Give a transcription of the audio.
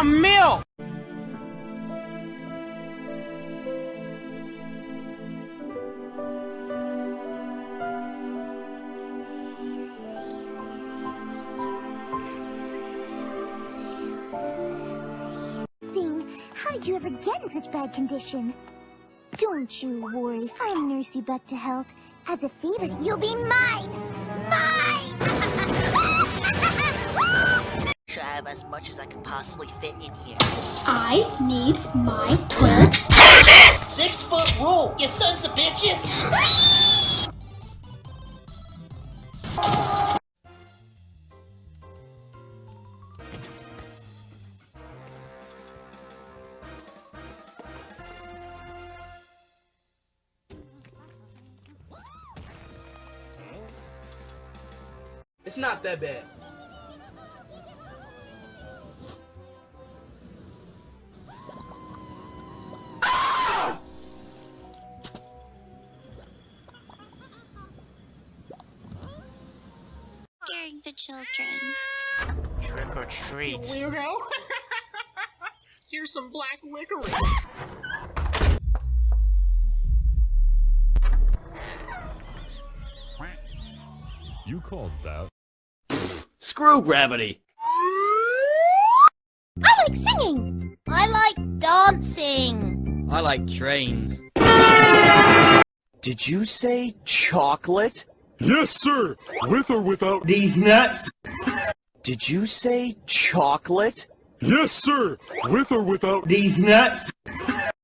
damn milk! How did you ever get in such bad condition? Don't you worry, I'll nurse you back to health. As a favor, you'll be! Mine! Have as much as I can possibly fit in here. I need my toilet. Six foot rule, you sons of bitches! It's not that bad. Scaring the children. Trick or treat. You Weirdo. Here's some black licorice. You called that. Screw gravity. I like singing! I like dancing. I like trains. Did you say chocolate? Yes, sir! With or without. These nuts. Did you say chocolate? Yes, sir! With or without. These nuts.